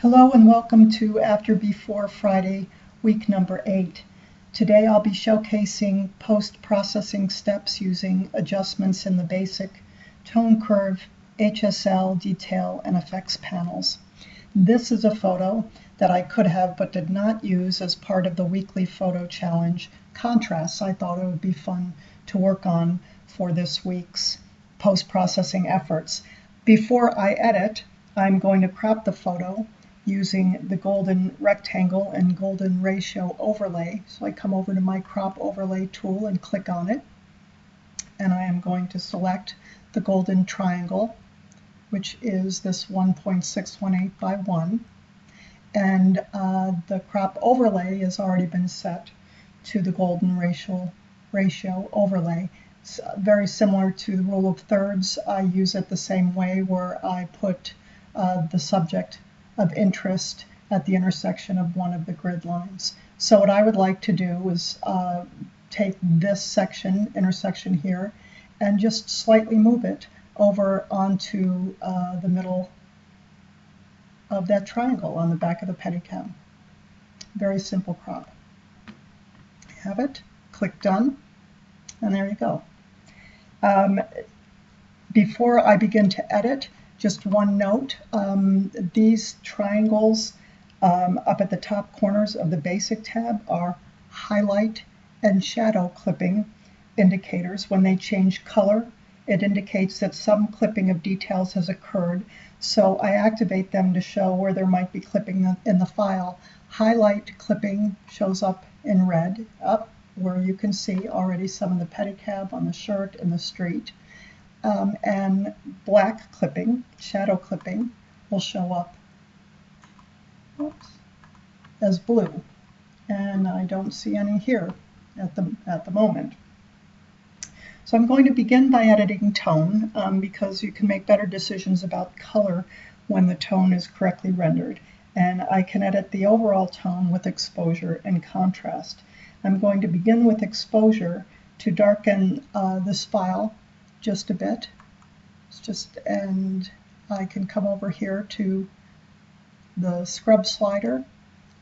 Hello and welcome to After Before Friday, week number eight. Today I'll be showcasing post-processing steps using adjustments in the basic tone curve, HSL, detail, and effects panels. This is a photo that I could have but did not use as part of the weekly photo challenge contrasts. I thought it would be fun to work on for this week's post-processing efforts. Before I edit, I'm going to crop the photo using the golden rectangle and golden ratio overlay. So I come over to my crop overlay tool and click on it. And I am going to select the golden triangle, which is this 1.618 by 1. And uh, the crop overlay has already been set to the golden ratio, ratio overlay. It's very similar to the rule of thirds. I use it the same way where I put uh, the subject of interest at the intersection of one of the grid lines. So what I would like to do is uh, take this section, intersection here, and just slightly move it over onto uh, the middle of that triangle on the back of the Pedicab. Very simple crop. Have it, click done, and there you go. Um, before I begin to edit, just one note, um, these triangles um, up at the top corners of the basic tab are highlight and shadow clipping indicators. When they change color, it indicates that some clipping of details has occurred. So I activate them to show where there might be clipping in the file. Highlight clipping shows up in red, up where you can see already some of the pedicab on the shirt and the street um, and black clipping, shadow clipping, will show up oops, as blue. And I don't see any here at the, at the moment. So I'm going to begin by editing tone um, because you can make better decisions about color when the tone is correctly rendered. And I can edit the overall tone with exposure and contrast. I'm going to begin with exposure to darken uh, this file just a bit. It's just, and I can come over here to the scrub slider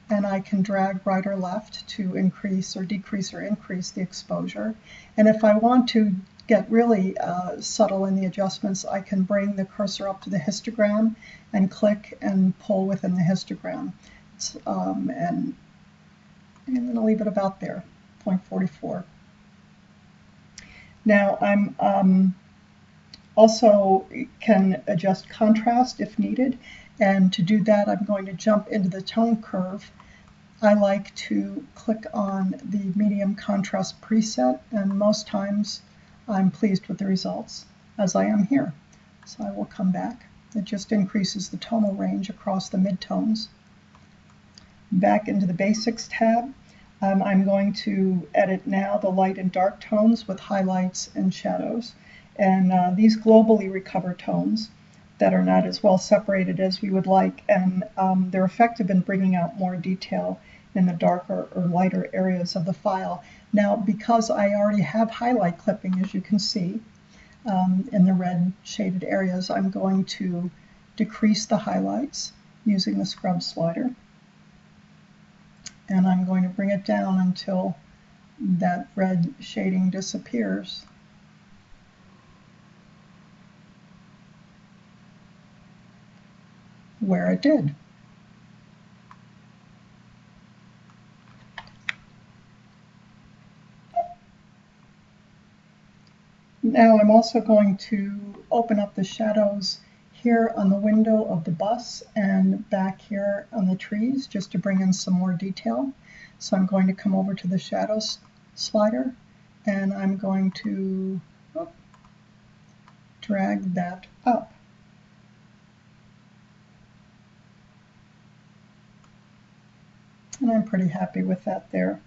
and I can drag right or left to increase or decrease or increase the exposure. And if I want to get really uh, subtle in the adjustments, I can bring the cursor up to the histogram and click and pull within the histogram. Um, and I'm going to leave it about there, 0.44. Now I'm um, also can adjust contrast if needed. And to do that, I'm going to jump into the tone curve. I like to click on the medium contrast preset, and most times I'm pleased with the results, as I am here. So I will come back. It just increases the tonal range across the midtones. Back into the Basics tab, um, I'm going to edit now the light and dark tones with highlights and shadows. And uh, these globally recover tones that are not as well separated as we would like, and um, they're effective in bringing out more detail in the darker or lighter areas of the file. Now, because I already have highlight clipping, as you can see, um, in the red shaded areas, I'm going to decrease the highlights using the scrub slider and I'm going to bring it down until that red shading disappears. where it did. Now I'm also going to open up the shadows here on the window of the bus and back here on the trees just to bring in some more detail. So I'm going to come over to the shadows slider and I'm going to oh, drag that up. And I'm pretty happy with that there.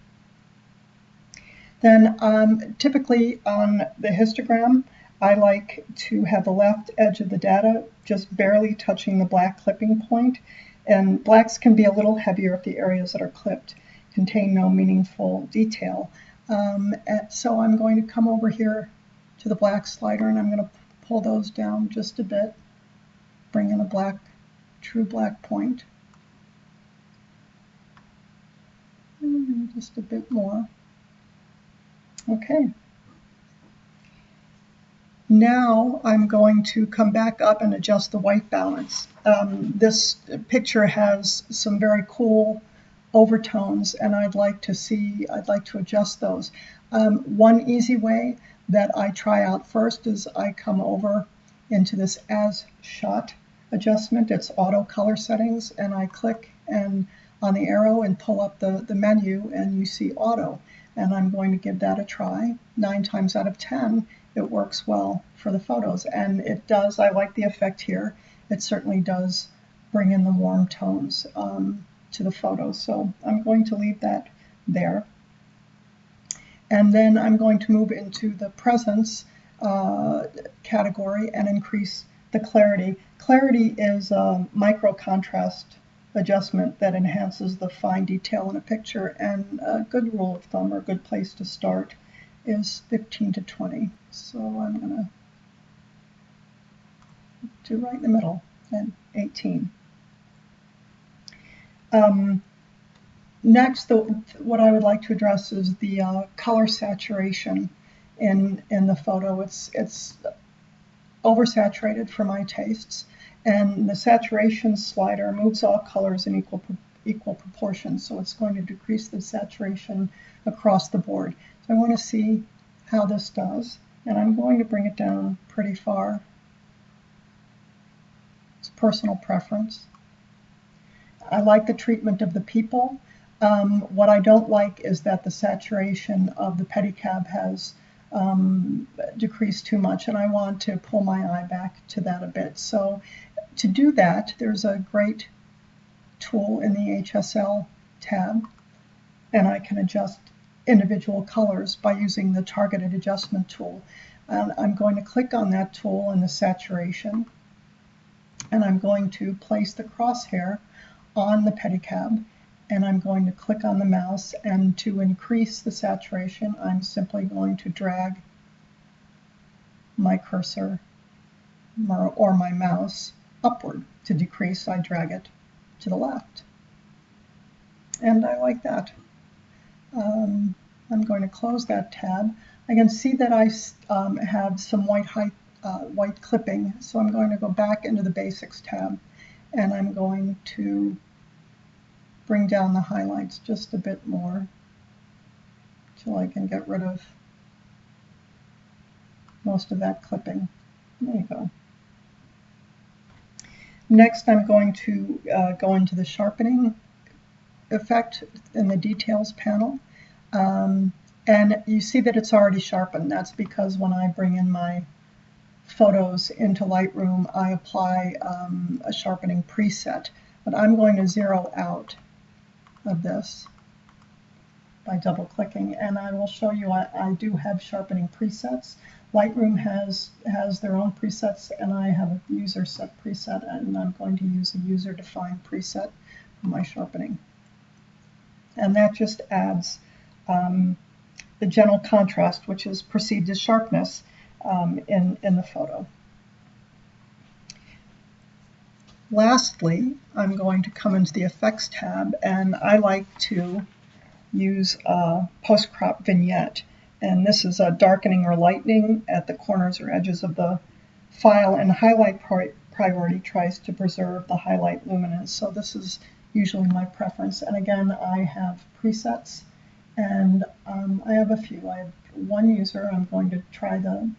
Then um, typically on the histogram, I like to have the left edge of the data just barely touching the black clipping point, and blacks can be a little heavier if the areas that are clipped contain no meaningful detail. Um, so I'm going to come over here to the black slider and I'm going to pull those down just a bit, bring in a black, true black point. Hmm, just a bit more. Okay. Now I'm going to come back up and adjust the white balance. Um, this picture has some very cool overtones and I'd like to see, I'd like to adjust those. Um, one easy way that I try out first is I come over into this as shot adjustment. It's auto color settings and I click and on the arrow and pull up the, the menu and you see auto. And I'm going to give that a try. Nine times out of 10, it works well for the photos. And it does, I like the effect here. It certainly does bring in the warm tones um, to the photos. So I'm going to leave that there. And then I'm going to move into the presence uh, category and increase the clarity. Clarity is a micro contrast adjustment that enhances the fine detail in a picture and a good rule of thumb or a good place to start is 15 to 20. So I'm going to do right in the middle and 18. Um, next, the, what I would like to address is the uh, color saturation in in the photo. It's it's oversaturated for my tastes, and the saturation slider moves all colors in equal equal proportions. So it's going to decrease the saturation across the board. I want to see how this does, and I'm going to bring it down pretty far. It's personal preference. I like the treatment of the people. Um, what I don't like is that the saturation of the pedicab has um, decrease too much, and I want to pull my eye back to that a bit. So to do that, there's a great tool in the HSL tab, and I can adjust individual colors by using the targeted adjustment tool. And I'm going to click on that tool in the saturation, and I'm going to place the crosshair on the pedicab and I'm going to click on the mouse and to increase the saturation I'm simply going to drag my cursor or my mouse upward. To decrease I drag it to the left. And I like that. Um, I'm going to close that tab. I can see that I um, have some white height, uh, white clipping, so I'm going to go back into the Basics tab and I'm going to bring down the highlights just a bit more till I can get rid of most of that clipping. There you go. Next, I'm going to uh, go into the sharpening effect in the details panel. Um, and you see that it's already sharpened. That's because when I bring in my photos into Lightroom, I apply um, a sharpening preset. But I'm going to zero out of this by double clicking and I will show you I, I, do have sharpening presets. Lightroom has has their own presets and I have a user set preset and I'm going to use a user defined preset for my sharpening. And that just adds um, the general contrast which is perceived as sharpness um, in, in the photo. Lastly, I'm going to come into the Effects tab, and I like to use a post-crop vignette. And this is a darkening or lightening at the corners or edges of the file, and highlight priority tries to preserve the highlight luminance. So this is usually my preference. And again, I have presets, and um, I have a few. I have one user. I'm going to try the,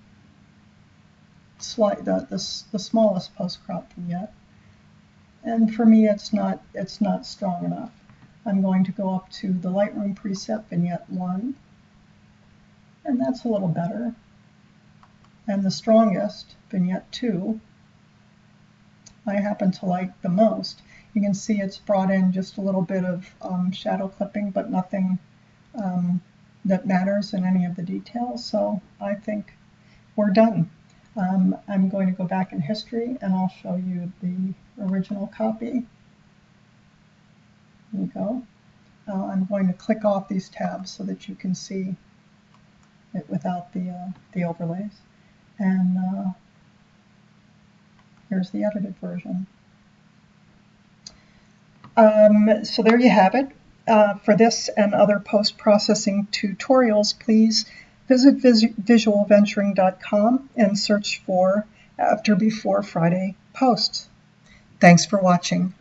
the, the, the smallest post-crop vignette and for me it's not it's not strong enough. I'm going to go up to the Lightroom preset vignette 1 and that's a little better. And the strongest, vignette 2, I happen to like the most. You can see it's brought in just a little bit of um, shadow clipping, but nothing um, that matters in any of the details. So I think we're done. Um, I'm going to go back in history and I'll show you the original copy. There you go. Uh, I'm going to click off these tabs so that you can see it without the, uh, the overlays. And uh, here's the edited version. Um, so there you have it. Uh, for this and other post-processing tutorials, please visit vis- visualventuring.com and search for After Before Friday posts. Thanks for watching.